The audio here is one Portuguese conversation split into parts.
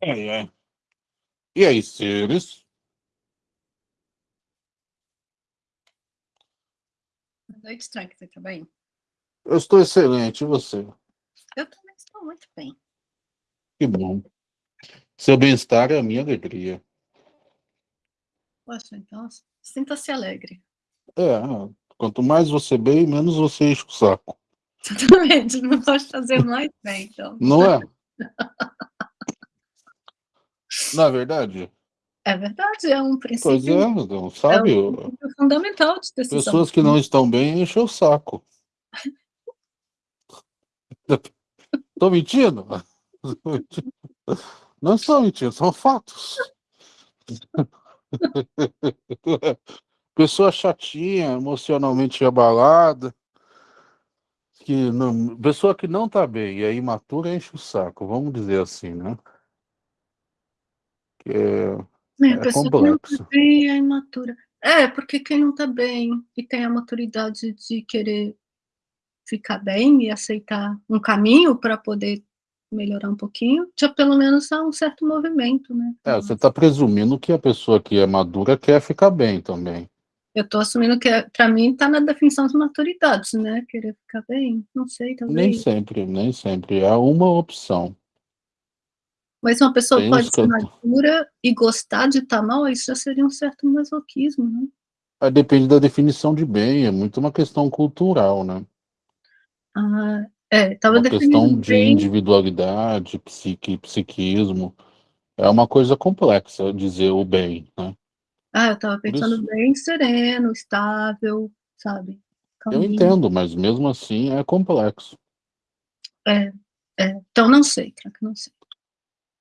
É, é. E aí, seres? Boa noite, Frank. Você tá bem? Eu estou excelente, e você? Eu também estou muito bem. Que bom. Seu bem-estar é a minha alegria. Poxa, então sinta-se alegre. É, quanto mais você bem, menos você enche o saco. Exatamente, não pode fazer mais bem, então. Não é? Não é verdade? É verdade, é um princípio. Pois é, não sabe? É um princípio fundamental de decisão. Pessoas que não estão bem enchem o saco. Estou mentindo? Não estou mentindo, são fatos. Pessoa chatinha, emocionalmente abalada, que não, pessoa que não está bem e é imatura enche o saco, vamos dizer assim, né? É, É, a é pessoa que não está complexo. bem é imatura. É, porque quem não está bem e tem a maturidade de querer ficar bem e aceitar um caminho para poder melhorar um pouquinho, já pelo menos há um certo movimento, né? É, você está presumindo que a pessoa que é madura quer ficar bem também. Eu estou assumindo que, para mim, está na definição de maturidade, né? Querer ficar bem, não sei, Nem talvez. sempre, nem sempre. É uma opção. Mas uma pessoa Tem pode ser que- madura e gostar de estar mal, isso já seria um certo masoquismo, né? Aí depende da definição de bem, é muito uma questão cultural, né? Ah, é, estava definindo questão de bem, individualidade, psique, psiquismo. É uma coisa complexa dizer o bem, né? ah, eu estava pensando isso, bem sereno, estável, sabe? eu Calminho. entendo, mas mesmo assim é complexo. É, é. Então não sei, Crack, não sei.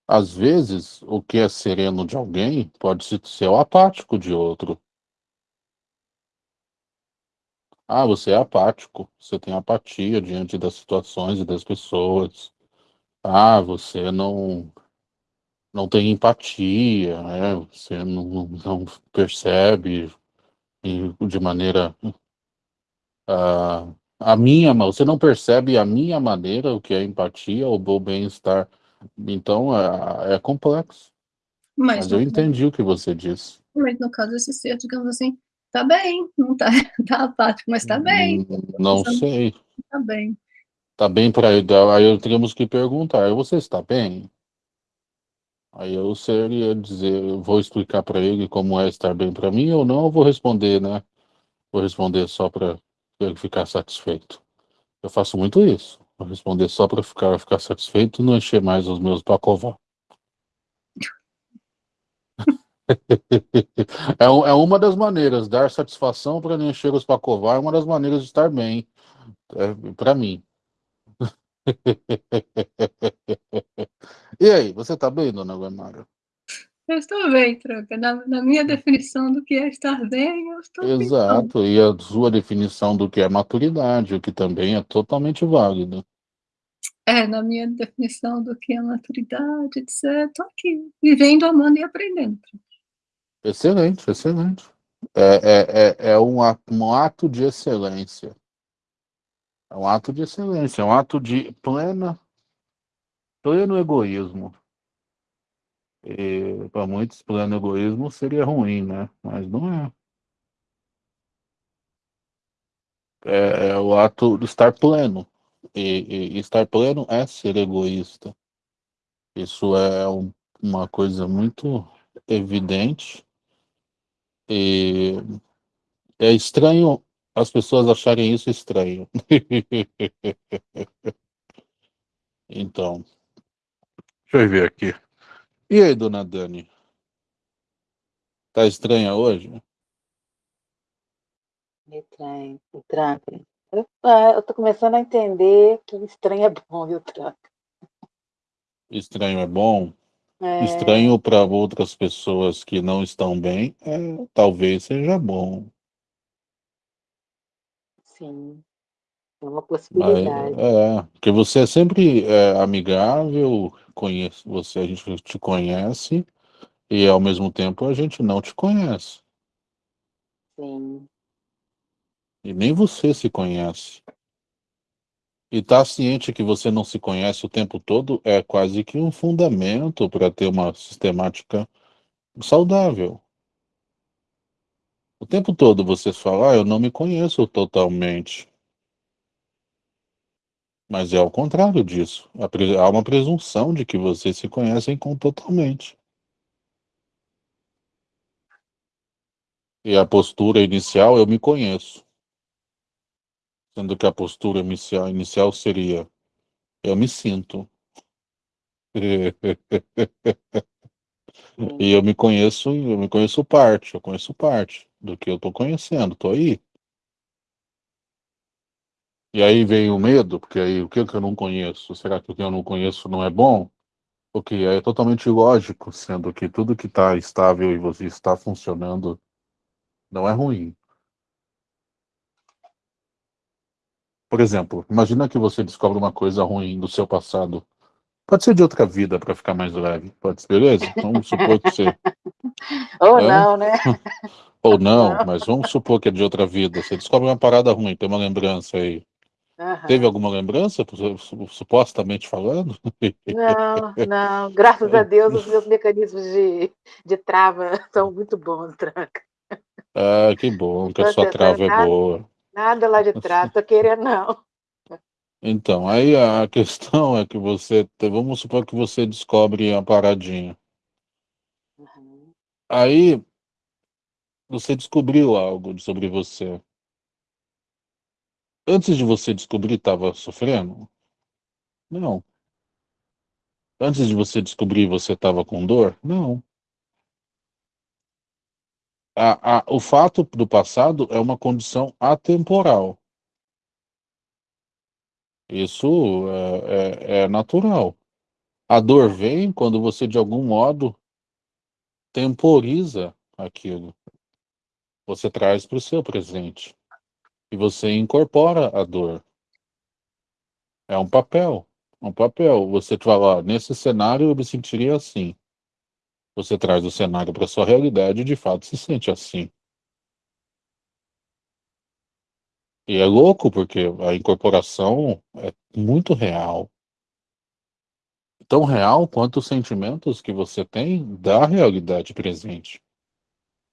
Às vezes, o que é sereno de alguém pode se- ser o apático de outro. Ah, você é apático, você tem apatia diante das situações e das pessoas. Ah, você não não tem empatia, né? Você não, não percebe de maneira ah, a minha, você não percebe a minha maneira, o que é empatia ou o bem-estar. Então, é, é complexo. Mas Mas eu entendi o que você disse. mas no caso, esse ser, digamos assim, tá bem, não tá, tá apático, mas tá bem, Não sei. tá bem. Tá bem para aí eu teríamos que perguntar, você está bem? Aí eu seria dizer, eu vou explicar para ele como é estar bem para mim ou não, eu vou responder, né? Vou responder só para ele ficar satisfeito. Eu faço muito isso. Vou responder só para ficar, ficar satisfeito não encher mais os meus pacová. É, é uma das maneiras, dar satisfação para não encher os pacová é uma das maneiras de estar bem, é, para mim. E aí, você tá bem, dona Guamara? Eu estou bem, Troca. Na, na minha definição do que é estar bem, eu estou bem. Exato, e a sua definição do que é maturidade, o que também é totalmente válido. É, na minha definição do que é maturidade, etc. Estou aqui, vivendo, amando e aprendendo. Excelente, excelente. É, é, é, é um, um ato de excelência. É um ato de excelência, é um ato de plena, pleno egoísmo. Para muitos, pleno egoísmo seria ruim, né? Mas não é. É, é o ato de estar pleno. E- e estar pleno é ser egoísta. Isso é um- uma coisa muito evidente. E é estranho as pessoas acharem isso estranho. Então, deixa eu ver aqui. E aí, dona Dani? Tá estranha hoje? Estranho, o tranca. Eu, ah, eu tô começando a entender que estranho é bom, viu, tranca? Estranho é bom? É, Estranho para outras pessoas que não estão bem, é, talvez seja bom. sim, é uma Mas, possibilidade. é, porque você é sempre é, amigável, conhece, você, a gente te conhece, e ao mesmo tempo a gente não te conhece. Sim, E nem você se conhece. E estar tá ciente que você não se conhece o tempo todo é quase que um fundamento para ter uma sistemática saudável. O tempo todo você fala, ah, eu não me conheço totalmente. Mas é ao contrário disso. Há uma presunção de que vocês se conhecem totalmente. E a postura inicial, eu me conheço. Sendo que a postura inicial, inicial seria, eu me sinto. e eu me conheço, eu me conheço parte, eu conheço parte do que eu estou conhecendo, estou aí. E aí vem o medo, porque aí o que eu não conheço? Será que o que eu não conheço não é bom? Porque é totalmente ilógico, sendo que tudo que está estável e você está funcionando não é ruim. Por exemplo, imagina que você descobre uma coisa ruim do seu passado. Pode ser de outra vida para ficar mais leve. Pode ser, beleza? Vamos supor que você. Ou é? não, né? Ou não, não, mas vamos supor que é de outra vida. Você descobre uma parada ruim, tem uma lembrança aí. Uhum. Teve alguma lembrança, supostamente falando? Não, não. Graças a Deus, os meus mecanismos de, de trava são muito bons, Tranca. Ah, que bom que a sua trava é boa. Nada lá de trás, tô querendo não. Então, aí a questão é que você, vamos supor que você descobre a paradinha. Uhum. Aí, você descobriu algo sobre você. Antes de você descobrir, estava sofrendo? Não. Antes de você descobrir, você estava com dor? Não. A, a, o fato do passado é uma condição atemporal. Isso é, é, é natural. A dor vem quando você, de algum modo, temporiza aquilo. Você traz para o seu presente e você incorpora a dor. É um papel, um papel. Você fala, nesse cenário eu me sentiria assim. Você traz o cenário para sua realidade e de fato se sente assim. E é louco porque a incorporação é muito real. Tão real quanto os sentimentos que você tem da realidade presente.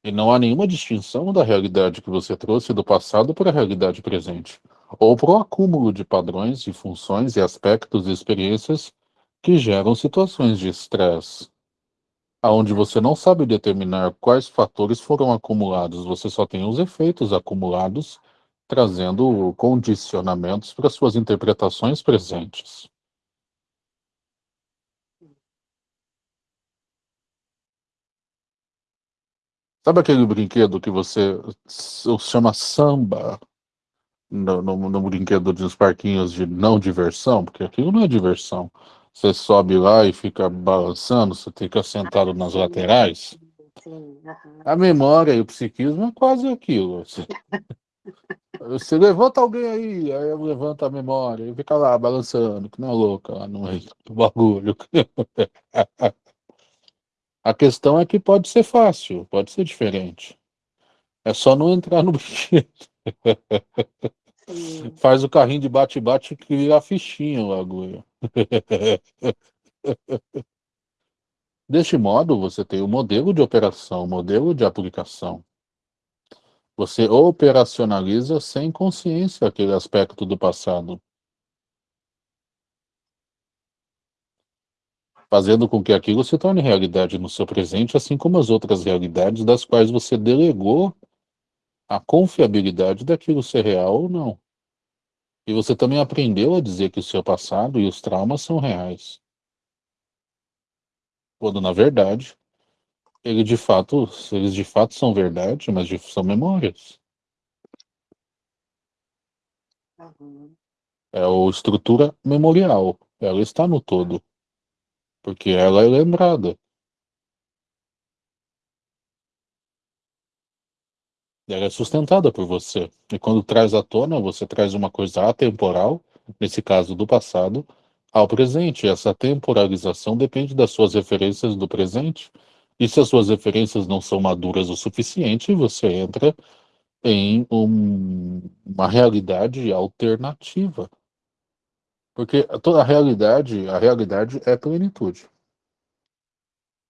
E não há nenhuma distinção da realidade que você trouxe do passado para a realidade presente, ou para o acúmulo de padrões, de funções e aspectos e experiências que geram situações de estresse, aonde você não sabe determinar quais fatores foram acumulados, você só tem os efeitos acumulados, trazendo condicionamentos para suas interpretações presentes. Sabe aquele brinquedo que você chama samba no, no, no brinquedo dos parquinhos de não diversão? Porque aquilo não é diversão. Você sobe lá e fica balançando, você fica sentado ah, nas sim, laterais. Sim, uhum. A memória e o psiquismo é quase aquilo. Você, você levanta alguém aí, aí eu levanto a memória e fica lá balançando, que não é louca lá no meio do bagulho. A questão é que pode ser fácil, pode ser diferente. É só não entrar no brinquedo. Faz o carrinho de bate-bate que vira a fichinha o agulha. Deste modo, você tem o modelo de operação, o modelo de aplicação. Você operacionaliza sem consciência aquele aspecto do passado. Fazendo com que aquilo se torne realidade no seu presente, assim como as outras realidades das quais você delegou a confiabilidade daquilo ser real ou não. E você também aprendeu a dizer que o seu passado e os traumas são reais. Quando, na verdade, ele de fato, eles de fato são verdade, mas são memórias. Uhum. É a estrutura memorial. Ela está no todo porque ela é lembrada. Ela é sustentada por você. E quando traz à tona, você traz uma coisa atemporal, nesse caso do passado, ao presente. Essa temporalização depende das suas referências do presente. E se as suas referências não são maduras o suficiente, você entra em um, uma realidade alternativa. Porque toda a realidade, a realidade é plenitude.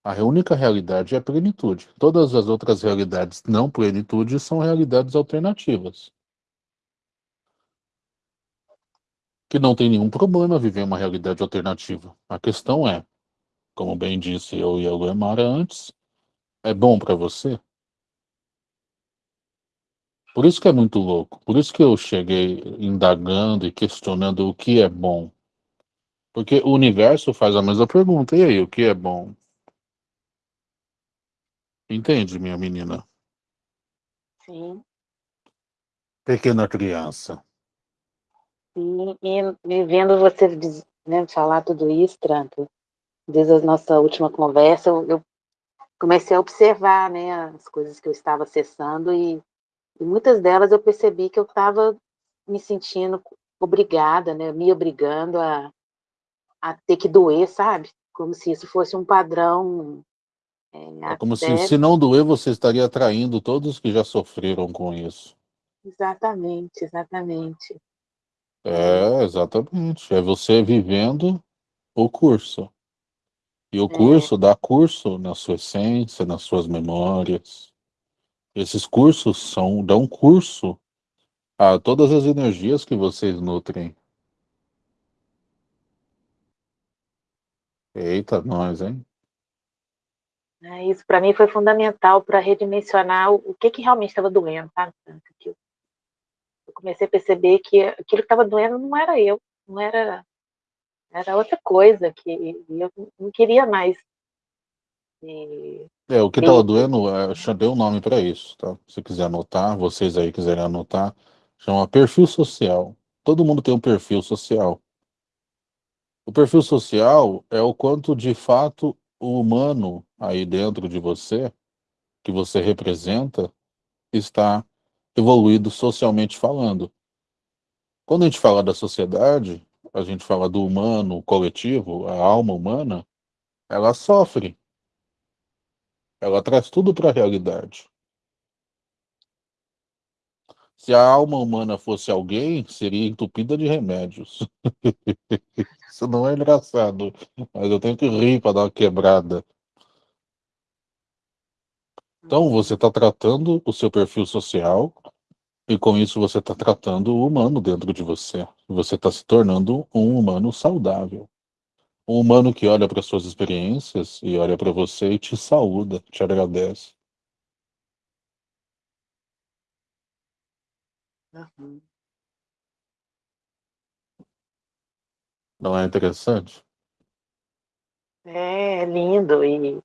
A única realidade é plenitude. Todas as outras realidades não plenitude são realidades alternativas. Que não tem nenhum problema viver uma realidade alternativa. A questão é, como bem disse eu e a Luemara antes, é bom para você? Por isso que é muito louco. Por isso que eu cheguei indagando e questionando o que é bom. Porque o universo faz a mesma pergunta. E aí, o que é bom? Entende, minha menina? Sim. Pequena criança. Sim, e, e vendo você né, falar tudo isso, Tranto, desde a nossa última conversa, eu, eu comecei a observar né, as coisas que eu estava acessando e e muitas delas eu percebi que eu estava me sentindo obrigada, né, me obrigando a, a ter que doer, sabe? Como se isso fosse um padrão. É, é como se, se não doer, você estaria atraindo todos que já sofreram com isso. Exatamente, exatamente. É, exatamente. É você vivendo o curso. E o é. curso dá curso na sua essência, nas suas memórias. Esses cursos são, dão curso a todas as energias que vocês nutrem. Eita, nós, hein? É, isso para mim foi fundamental para redimensionar o que, que realmente estava doendo, tá? Eu comecei a perceber que aquilo que estava doendo não era eu, não era era outra coisa que eu não queria mais é, o que estava doendo, é, eu dei um nome para isso, tá? Se quiser anotar, vocês aí quiserem anotar, chama perfil social. Todo mundo tem um perfil social. O perfil social é o quanto de fato o humano aí dentro de você, que você representa, está evoluído socialmente falando. Quando a gente fala da sociedade, a gente fala do humano, coletivo, a alma humana, ela sofre ela traz tudo para a realidade. Se a alma humana fosse alguém, seria entupida de remédios. Isso não é engraçado, mas eu tenho que rir para dar uma quebrada. Então, você está tratando o seu perfil social e com isso você está tratando o humano dentro de você. Você está se tornando um humano saudável. Um humano que olha para suas experiências e olha para você e te saúda, te agradece. Uhum. Não é interessante? É lindo e,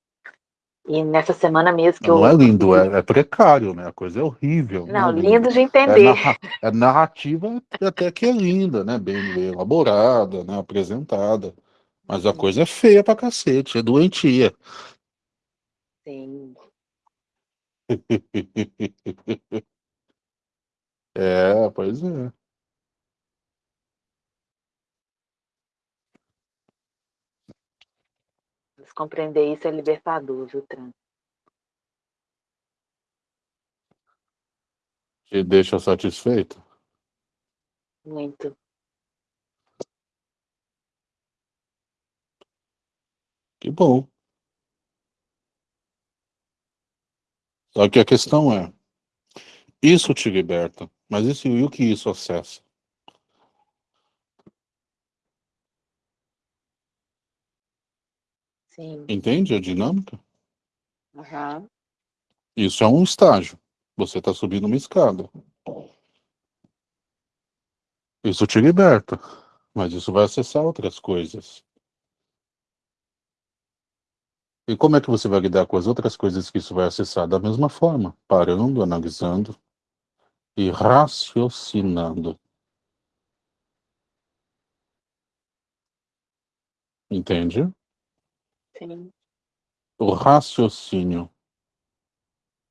e nessa semana mesmo que não eu... Não é lindo, é, é, precário, né? A coisa é horrível. Não, é lindo de entender. É, narra, é narrativa até que é linda, né? Bem, bem elaborada, né? Apresentada. Mas a coisa é feia pra cacete, é doentia. Sim. é, pois é. Mas compreender isso é libertador, viu, Tran? Te deixa satisfeito? Muito. Que bom. Só que a questão é, isso te liberta, mas isso, e o que isso acessa? Sim. Entende a dinâmica? Uhum. Isso é um estágio. Você está subindo uma escada. Isso te liberta, mas isso vai acessar outras coisas. E como é que você vai lidar com as outras coisas que isso vai acessar? Da mesma forma, parando, analisando e raciocinando. Entende? Sim. O raciocínio.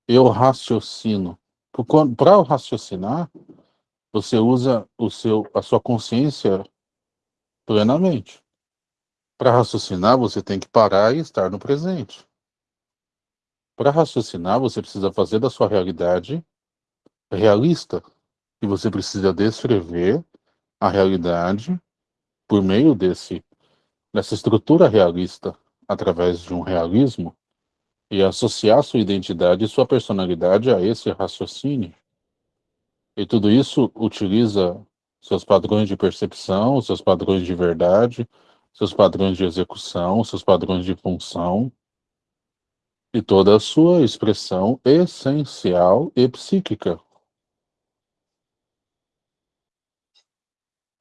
Eu raciocino. Para raciocinar, você usa o seu, a sua consciência plenamente. Para raciocinar, você tem que parar e estar no presente. Para raciocinar, você precisa fazer da sua realidade realista. E você precisa descrever a realidade por meio desse, dessa estrutura realista, através de um realismo, e associar sua identidade e sua personalidade a esse raciocínio. E tudo isso utiliza seus padrões de percepção, seus padrões de verdade, seus padrões de execução, seus padrões de função, e toda a sua expressão essencial e psíquica.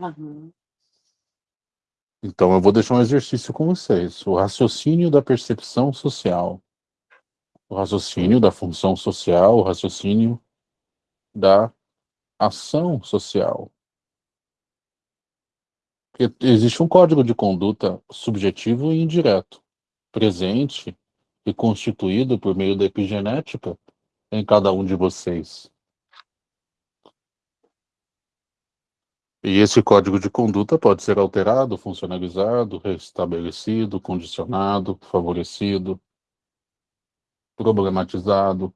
Uhum. Então eu vou deixar um exercício com vocês. O raciocínio da percepção social. O raciocínio da função social, o raciocínio da ação social. Existe um código de conduta subjetivo e indireto, presente e constituído por meio da epigenética em cada um de vocês. E esse código de conduta pode ser alterado, funcionalizado, restabelecido, condicionado, favorecido, problematizado.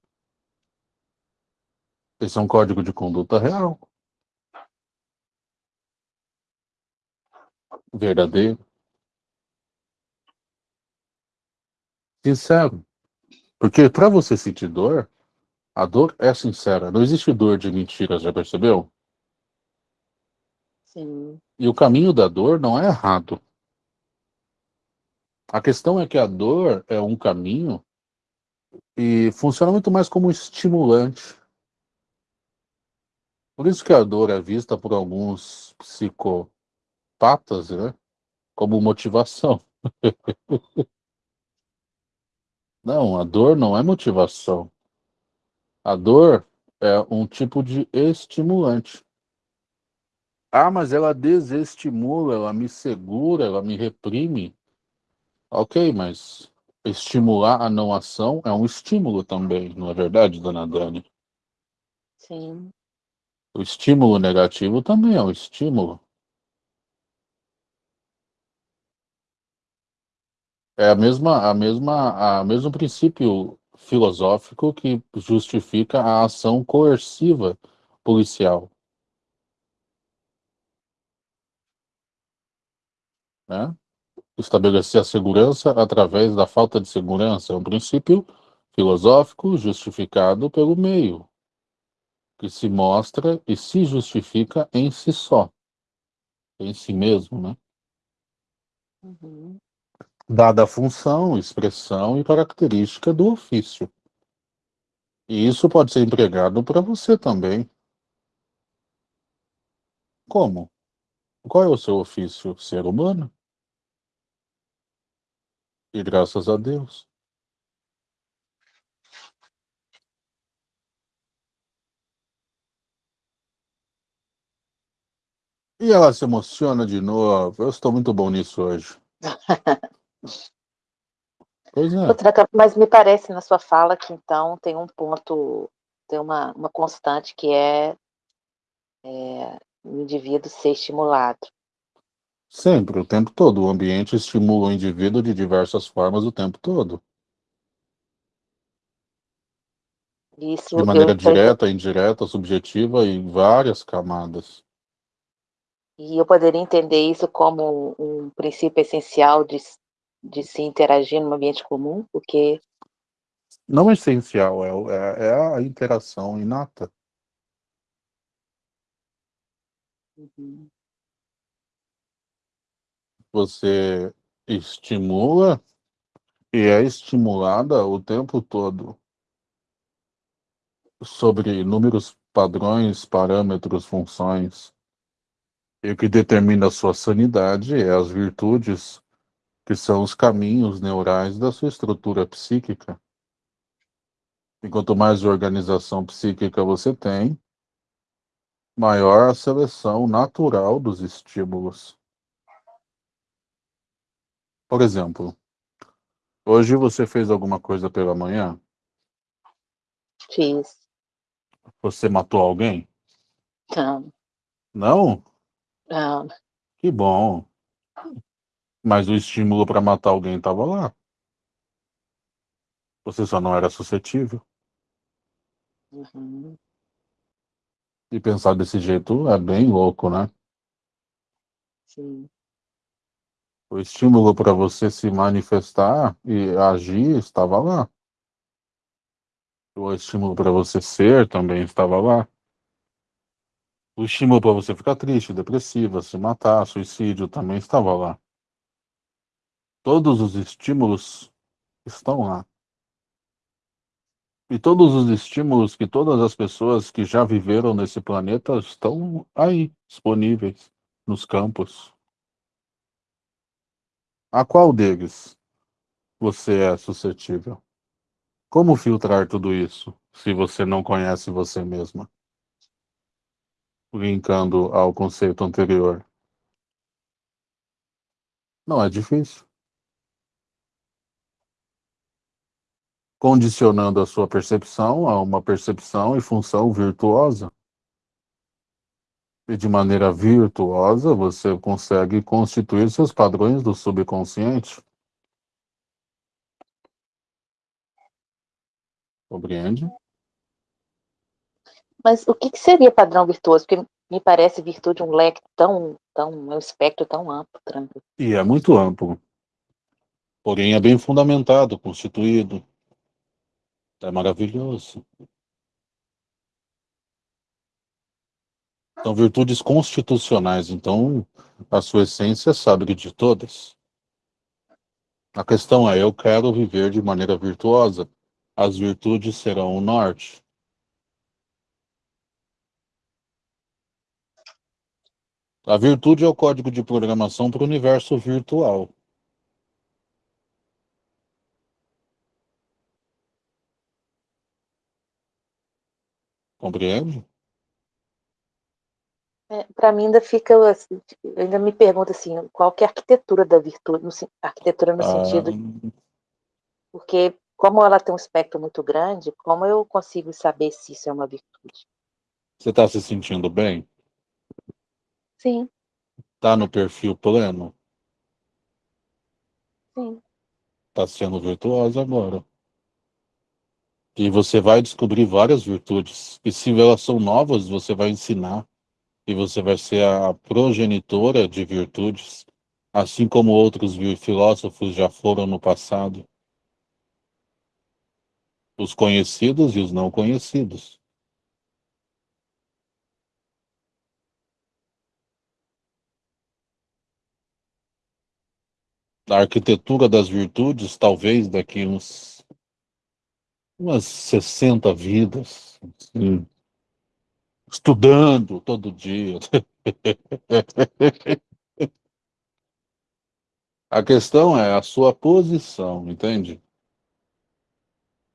Esse é um código de conduta real. Verdadeiro. Sincero. Porque para você sentir dor, a dor é sincera. Não existe dor de mentira, já percebeu? Sim. E o caminho da dor não é errado. A questão é que a dor é um caminho e funciona muito mais como estimulante. Por isso que a dor é vista por alguns psicopatas, né, como motivação. Não, a dor não é motivação. A dor é um tipo de estimulante. Ah, mas ela desestimula, ela me segura, ela me reprime. Ok, mas estimular a não ação é um estímulo também, não é verdade, dona Dani? Sim. O estímulo negativo também é um estímulo. É a mesma, a mesma, a mesmo princípio filosófico que justifica a ação coerciva policial. Né? Estabelecer a segurança através da falta de segurança é um princípio filosófico justificado pelo meio, que se mostra e se justifica em si só, em si mesmo, né? Uhum. Dada a função, expressão e característica do ofício. E isso pode ser empregado para você também. Como? Qual é o seu ofício? Ser humano? E graças a Deus. E ela se emociona de novo. Eu estou muito bom nisso hoje. Pois é. Mas me parece na sua fala que então tem um ponto, tem uma, uma constante que é, é o indivíduo ser estimulado. Sempre, o tempo todo. O ambiente estimula o indivíduo de diversas formas o tempo todo. Isso De maneira direta, indireta, subjetiva e várias camadas. E eu poderia entender isso como um princípio essencial de, de se interagir num ambiente comum, porque Não é essencial, é, é, é a interação inata. Uhum. Você estimula e é estimulada o tempo todo sobre inúmeros padrões, parâmetros, funções. E o que determina a sua sanidade é as virtudes, que são os caminhos neurais da sua estrutura psíquica. E quanto mais organização psíquica você tem, maior a seleção natural dos estímulos. Por exemplo, hoje você fez alguma coisa pela manhã? fiz. Você matou alguém? Não, Não? não, Que bom. Mas o estímulo para matar alguém estava lá. Você só não era suscetível. uhum. E pensar desse jeito é bem louco, né? Sim. O estímulo para você se manifestar e agir estava lá. O estímulo para você ser também estava lá. O estímulo para você ficar triste, depressiva, se matar, suicídio também estava lá. Todos os estímulos estão lá. E todos os estímulos que todas as pessoas que já viveram nesse planeta estão aí, disponíveis, nos campos. A qual deles você é suscetível? Como filtrar tudo isso se você não conhece você mesma? Linkando ao conceito anterior. Não é difícil. Condicionando a sua percepção a uma percepção e função virtuosa. E de maneira virtuosa, você consegue constituir seus padrões do subconsciente. Compreende? Mas o que, que seria padrão virtuoso? Porque me parece virtude um leque tão, tão, um espectro tão amplo, tranquilo. E é muito amplo. Porém, é bem fundamentado, constituído. É maravilhoso. São virtudes constitucionais, então a sua essência sabe de todas. A questão é, eu quero viver de maneira virtuosa. As virtudes serão o norte. A virtude é o código de programação para o universo virtual. Compreende? É, para mim ainda fica, assim, ainda me pergunta assim, qual que é a arquitetura da virtude, no, arquitetura no Ah, sentido, porque como ela tem um espectro muito grande, como eu consigo saber se isso é uma virtude? você está se sentindo bem? Sim, Está no perfil pleno? sim, Está sendo virtuosa agora. E você vai descobrir várias virtudes. E se elas são novas, você vai ensinar. E você vai ser a progenitora de virtudes, assim como outros filósofos já foram no passado. Os conhecidos e os não conhecidos. A arquitetura das virtudes, talvez daqui uns umas 60 vidas, assim, estudando todo dia. A questão é a sua posição, entende?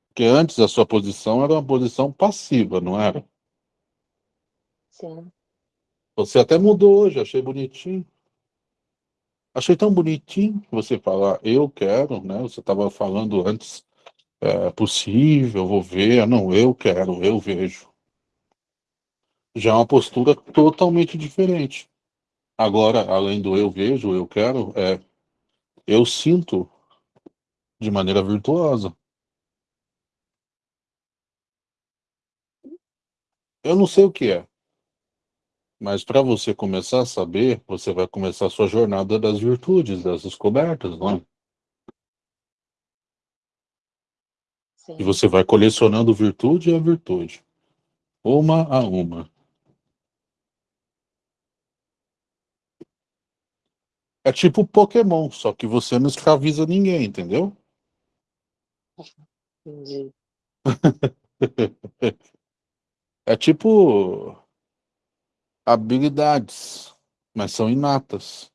Porque antes a sua posição era uma posição passiva, não era? sim. Você até mudou hoje, achei bonitinho. Achei tão bonitinho você falar, eu quero, né? Você estava falando antes, é possível, vou ver. Não, eu quero, eu vejo. Já é uma postura totalmente diferente. Agora, além do eu vejo, eu quero, é eu sinto de maneira virtuosa. Eu não sei o que é, mas para você começar a saber, você vai começar a sua jornada das virtudes, das descobertas, não é? Sim. E você vai colecionando virtude a virtude, uma a uma. É tipo Pokémon, só que você não escraviza ninguém, entendeu? Entendi. É tipo habilidades, mas são inatas.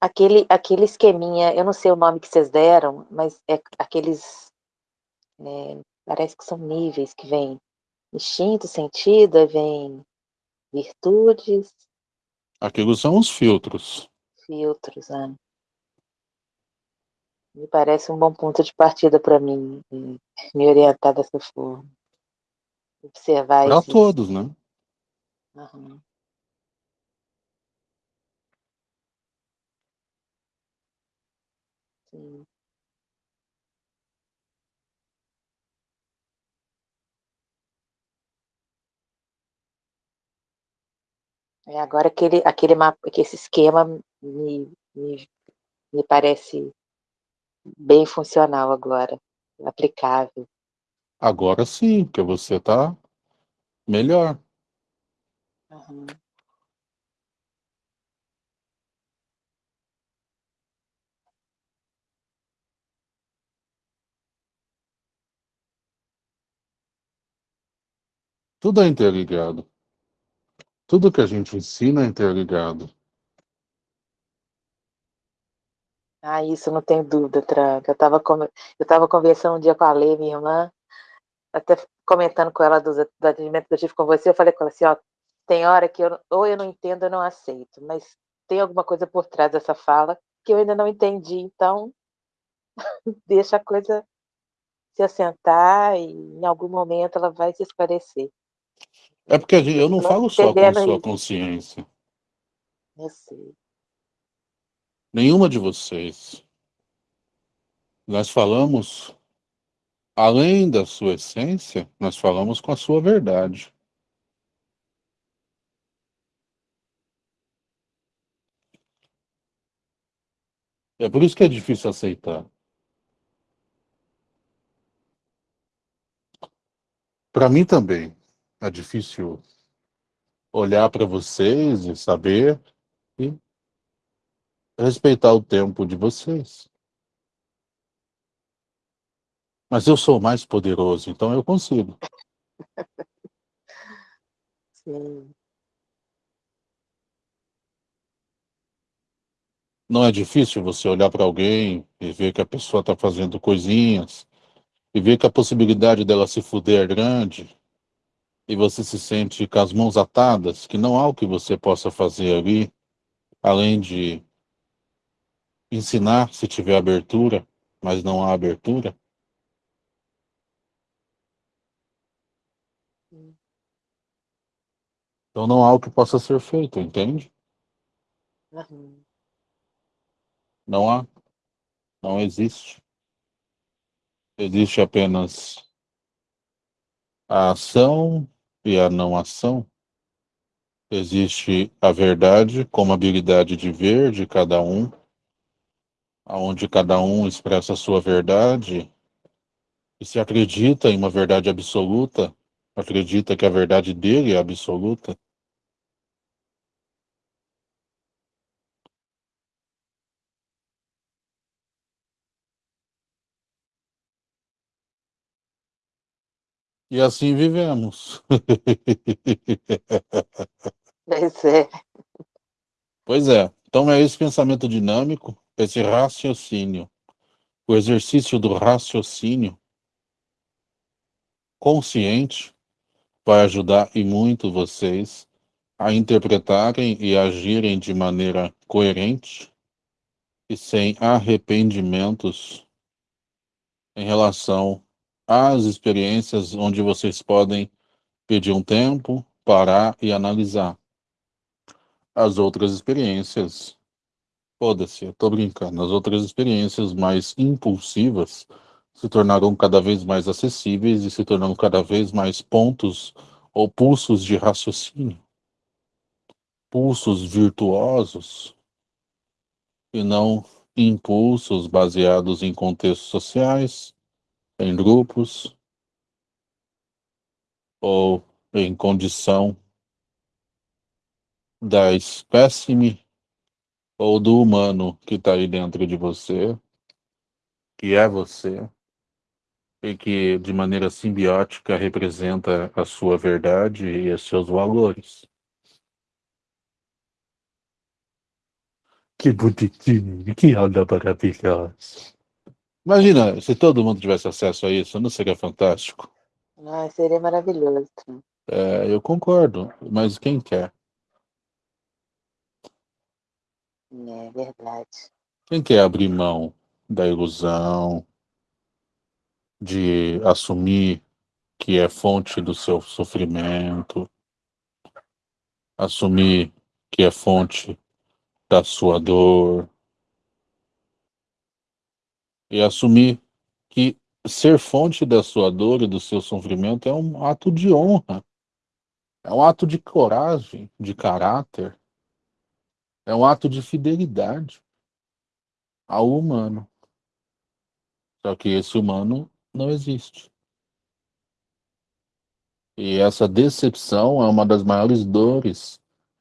Aquele, aquele esqueminha, eu não sei o nome que vocês deram, mas é aqueles, é, parece que são níveis que vem instinto, sentido, vem virtudes, Aquilo são os filtros. filtros, né? Me parece um bom ponto de partida para mim, me orientar dessa forma. Observar Para todos, né? Aham. Sim. É, agora aquele, aquele mapa, esse esquema me, me, me parece bem funcional agora, aplicável. Agora sim, porque você está melhor. Uhum. Tudo é interligado. Tudo que a gente ensina é interligado. Ah, isso não tem dúvida, Tranca. Eu estava eu tava conversando um dia com a Lê, minha irmã, até comentando com ela do, do atendimento que eu tive com você, eu falei com ela assim, ó, tem hora que eu, ou eu não entendo ou não aceito, mas tem alguma coisa por trás dessa fala que eu ainda não entendi, então deixa a coisa se assentar e em algum momento ela vai se esclarecer. É porque eu não falo só com sua consciência. Eu sei. Nenhuma de vocês. Nós falamos, além da sua essência, nós falamos com a sua verdade. É por isso que é difícil aceitar. Para mim também é difícil olhar para vocês e saber e respeitar o tempo de vocês. Mas eu sou mais poderoso, então eu consigo. Sim. Não é difícil você olhar para alguém e ver que a pessoa está fazendo coisinhas e ver que a possibilidade dela se fuder é grande e você se sente com as mãos atadas, que não há o que você possa fazer ali, além de ensinar se tiver abertura, mas não há abertura. Então não há o que possa ser feito, entende? Uhum. Não há. Não existe. Existe apenas a ação e a não ação. Existe a verdade como habilidade de ver de cada um, aonde cada um expressa a sua verdade e se acredita em uma verdade absoluta, acredita que a verdade dele é absoluta, E assim vivemos. Pois é. Pois é. Então é esse pensamento dinâmico, esse raciocínio, o exercício do raciocínio consciente vai ajudar e muito vocês a interpretarem e agirem de maneira coerente e sem arrependimentos em relação as experiências onde vocês podem pedir um tempo, parar e analisar. As outras experiências, foda-se, eu tô brincando, as outras experiências mais impulsivas se tornarão cada vez mais acessíveis e se tornarão cada vez mais pontos ou pulsos de raciocínio. Pulsos virtuosos e não impulsos baseados em contextos sociais, em grupos ou em condição da espécime ou do humano que está aí dentro de você, que é você, e que de maneira simbiótica representa a sua verdade e os seus valores. Que bonitinho, que onda maravilhosa. Imagina, se todo mundo tivesse acesso a isso, não seria fantástico? Ah, seria maravilhoso. É, eu concordo, mas quem quer? É verdade. Quem quer abrir mão da ilusão, de assumir que é fonte do seu sofrimento, assumir que é fonte da sua dor, e assumir que ser fonte da sua dor e do seu sofrimento é um ato de honra. É um ato de coragem, de caráter, é um ato de fidelidade ao humano. Só que esse humano não existe. E essa decepção é uma das maiores dores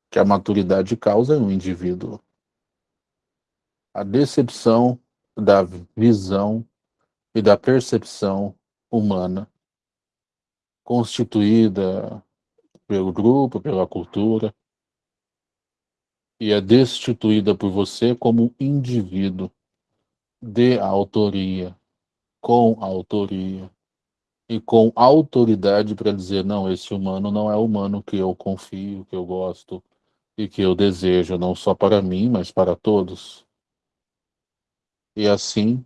que a maturidade causa no indivíduo. A decepção da visão e da percepção humana, constituída pelo grupo, pela cultura, e é destituída por você como indivíduo de autoria, com autoria e com autoridade para dizer não, esse humano não é o humano que eu confio, que eu gosto e que eu desejo, não só para mim, mas para todos. E assim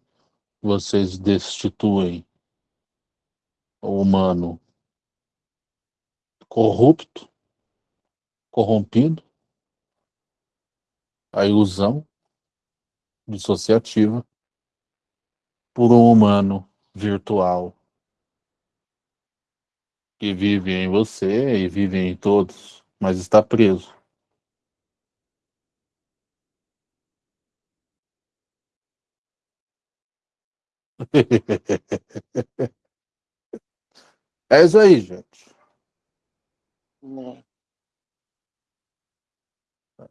vocês destituem o humano corrupto, corrompido, a ilusão dissociativa por um humano virtual que vive em você e vive em todos, mas está preso. É isso aí, gente. É.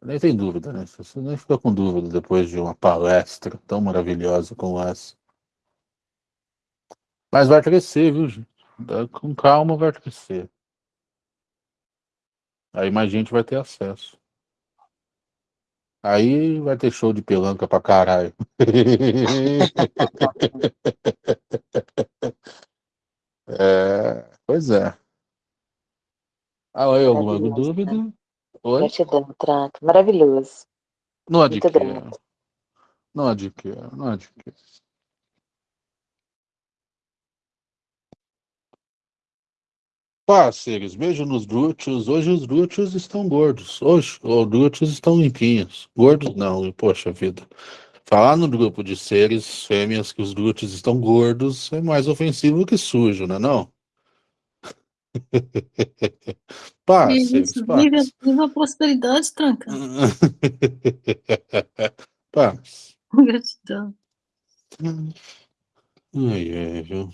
Nem tem dúvida, né? Você nem fica com dúvida depois de uma palestra tão maravilhosa como essa. Mas vai crescer, viu, gente? Com calma vai crescer. Aí mais gente vai ter acesso. Aí vai ter show de pelanca pra caralho. é, pois é. Ah, aí, alguma dúvida? Né? Oi? Gratidão, Trato. Maravilhoso. Não Muito adquira. Não adquira, não adquira. Parceiros, beijo nos glúteos. Hoje os glúteos estão gordos. Hoje os glúteos estão limpinhos. Gordos não, poxa vida. Falar no grupo de seres fêmeas que os glúteos estão gordos é mais ofensivo que sujo, não é não? Parceiros, Isso, viva, parceiros. viva a prosperidade, tranca. Paz. Gratidão. Ai, ai, viu?